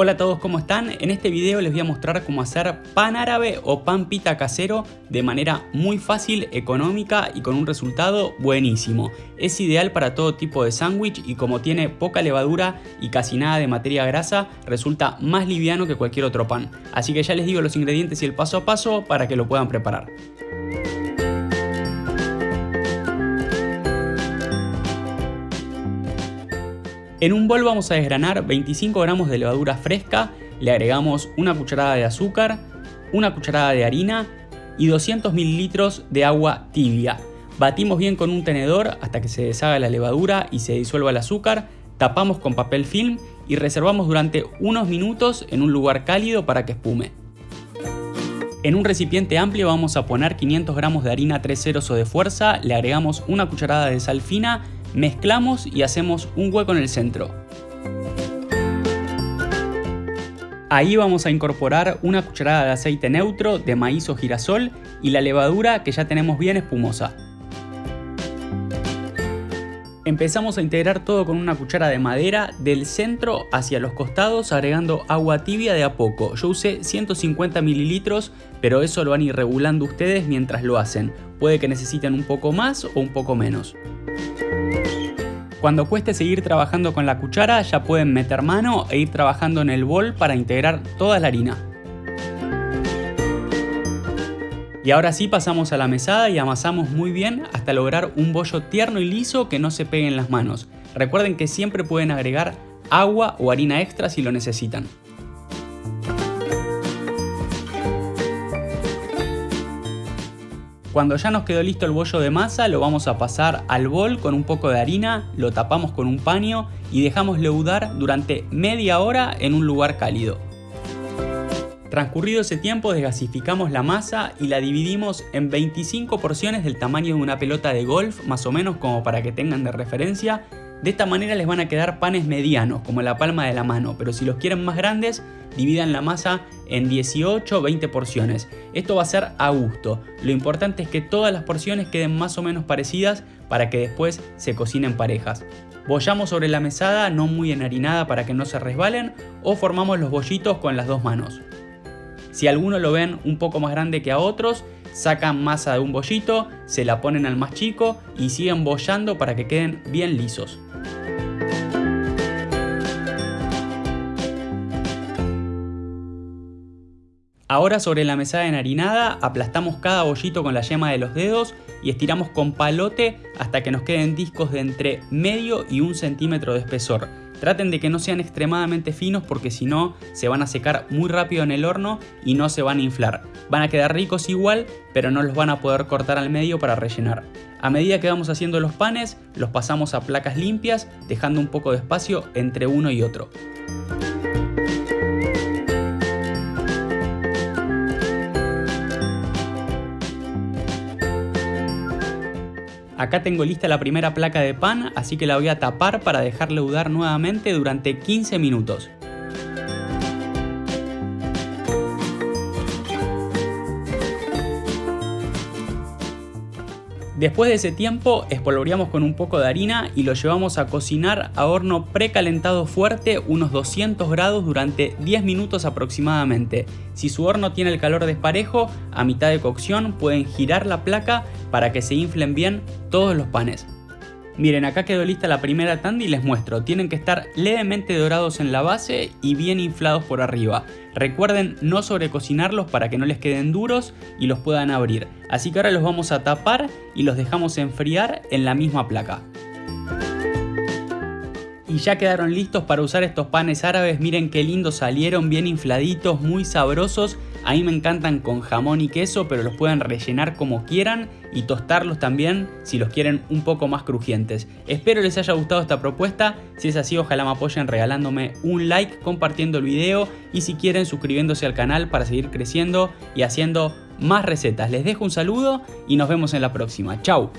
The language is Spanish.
Hola a todos, ¿cómo están? En este video les voy a mostrar cómo hacer pan árabe o pan pita casero de manera muy fácil, económica y con un resultado buenísimo. Es ideal para todo tipo de sándwich y como tiene poca levadura y casi nada de materia grasa, resulta más liviano que cualquier otro pan. Así que ya les digo los ingredientes y el paso a paso para que lo puedan preparar. En un bol vamos a desgranar 25 gramos de levadura fresca, le agregamos una cucharada de azúcar, una cucharada de harina y 200 mililitros de agua tibia. Batimos bien con un tenedor hasta que se deshaga la levadura y se disuelva el azúcar, tapamos con papel film y reservamos durante unos minutos en un lugar cálido para que espume. En un recipiente amplio vamos a poner 500 gramos de harina 3 ceros o de fuerza, le agregamos una cucharada de sal fina Mezclamos y hacemos un hueco en el centro. Ahí vamos a incorporar una cucharada de aceite neutro de maíz o girasol y la levadura que ya tenemos bien espumosa. Empezamos a integrar todo con una cuchara de madera del centro hacia los costados agregando agua tibia de a poco. Yo usé 150 mililitros, pero eso lo van a ir regulando ustedes mientras lo hacen. Puede que necesiten un poco más o un poco menos. Cuando cueste seguir trabajando con la cuchara ya pueden meter mano e ir trabajando en el bol para integrar toda la harina. Y ahora sí pasamos a la mesada y amasamos muy bien hasta lograr un bollo tierno y liso que no se pegue en las manos. Recuerden que siempre pueden agregar agua o harina extra si lo necesitan. Cuando ya nos quedó listo el bollo de masa, lo vamos a pasar al bol con un poco de harina, lo tapamos con un paño y dejamos leudar durante media hora en un lugar cálido. Transcurrido ese tiempo desgasificamos la masa y la dividimos en 25 porciones del tamaño de una pelota de golf, más o menos como para que tengan de referencia. De esta manera les van a quedar panes medianos, como la palma de la mano, pero si los quieren más grandes, dividan la masa en 18 o 20 porciones. Esto va a ser a gusto. Lo importante es que todas las porciones queden más o menos parecidas para que después se cocinen parejas. Bollamos sobre la mesada no muy enharinada para que no se resbalen o formamos los bollitos con las dos manos. Si alguno lo ven un poco más grande que a otros, sacan masa de un bollito, se la ponen al más chico y siguen bollando para que queden bien lisos. Ahora sobre la mesada enharinada aplastamos cada bollito con la yema de los dedos y estiramos con palote hasta que nos queden discos de entre medio y un centímetro de espesor. Traten de que no sean extremadamente finos porque si no se van a secar muy rápido en el horno y no se van a inflar. Van a quedar ricos igual, pero no los van a poder cortar al medio para rellenar. A medida que vamos haciendo los panes, los pasamos a placas limpias, dejando un poco de espacio entre uno y otro. Acá tengo lista la primera placa de pan, así que la voy a tapar para dejarle udar nuevamente durante 15 minutos. Después de ese tiempo espolvoreamos con un poco de harina y lo llevamos a cocinar a horno precalentado fuerte unos 200 grados durante 10 minutos aproximadamente. Si su horno tiene el calor desparejo, a mitad de cocción pueden girar la placa para que se inflen bien todos los panes. Miren, acá quedó lista la primera tanda y les muestro. Tienen que estar levemente dorados en la base y bien inflados por arriba. Recuerden no sobrecocinarlos para que no les queden duros y los puedan abrir. Así que ahora los vamos a tapar y los dejamos enfriar en la misma placa. Y ya quedaron listos para usar estos panes árabes, miren qué lindos salieron, bien infladitos, muy sabrosos a mí me encantan con jamón y queso, pero los pueden rellenar como quieran y tostarlos también si los quieren un poco más crujientes. Espero les haya gustado esta propuesta, si es así ojalá me apoyen regalándome un like, compartiendo el video y si quieren suscribiéndose al canal para seguir creciendo y haciendo más recetas. Les dejo un saludo y nos vemos en la próxima. Chau.